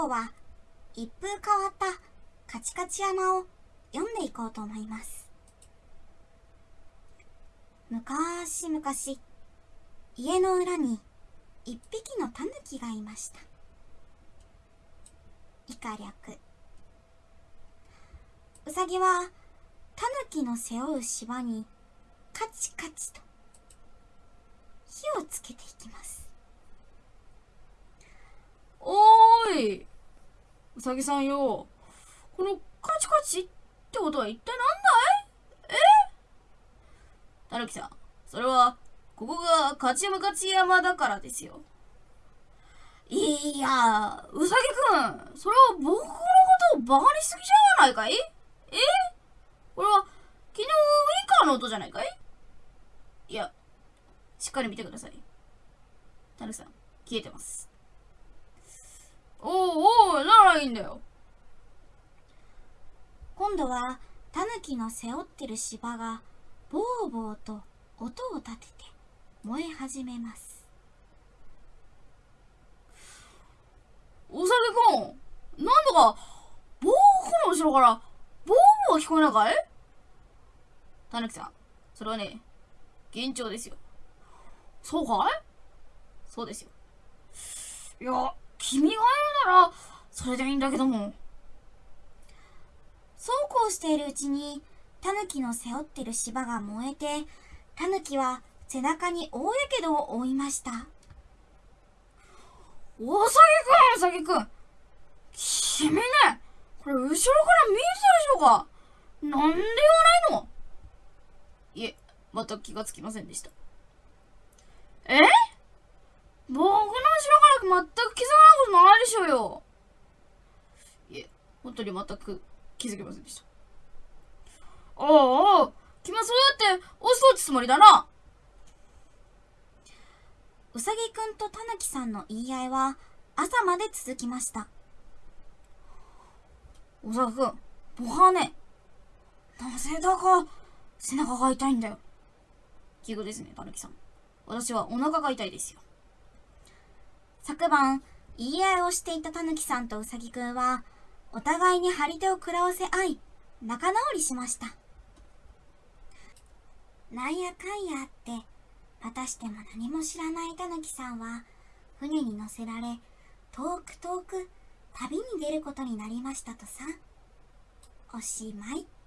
今日は一風変わったカチカチ山を読んでいこうと思います。昔々家の裏に一匹のタヌキがいました。以下略。うさぎはタヌキの背負う芝にカチカチと火をつけていきますーいうさぎさんよ。このカチカチってことは一体なんだい？え？たぬきさん。それはここが勝ち向かち山だからですよ。いやうさぎくん。それは僕のことをバカにしすぎじゃないかい？え？これは昨日ウイカーの音じゃないかい？いやしっかり見てください。たぬきさん消えてます。いいんだよ。今度はタヌキの背負ってる芝がボーボーと音を立てて燃え始めます。おさぎくんなんとか僕の後ろからボーボー聞こえないかい？たぬきさんそれはね幻聴ですよ。そうかい？そうですよ。いや君が言うならそれでいいんだけども。そうこうしているうちにタヌキの背負ってる芝が燃えてタヌキは背中に大やけどを負いました。おさぎくんおさぎくん。君ねこれ後ろから見えてたでしょうか？なんで言わないの？いえ全く気がつきませんでしたえ僕の後ろから全く気づかないことないでしょうよいえ本当に全く気づきませんでした。おうおう君はそうやって押しとつつもりだな。うさぎくんとタヌキさんの言い合いは朝まで続きました。おさぎくん僕はね。なぜだか背中が痛いんだよ。奇遇ですねたぬきさん。私はお腹が痛いですよ。昨晩言い合いをしていたタヌキさんとうさぎくんはお互いに張り手を食らわせ合い仲直りしましたなんやかんやあってまたしても何も知らないタヌキさんは船に乗せられ遠く遠く旅に出ることになりましたとさおしまい。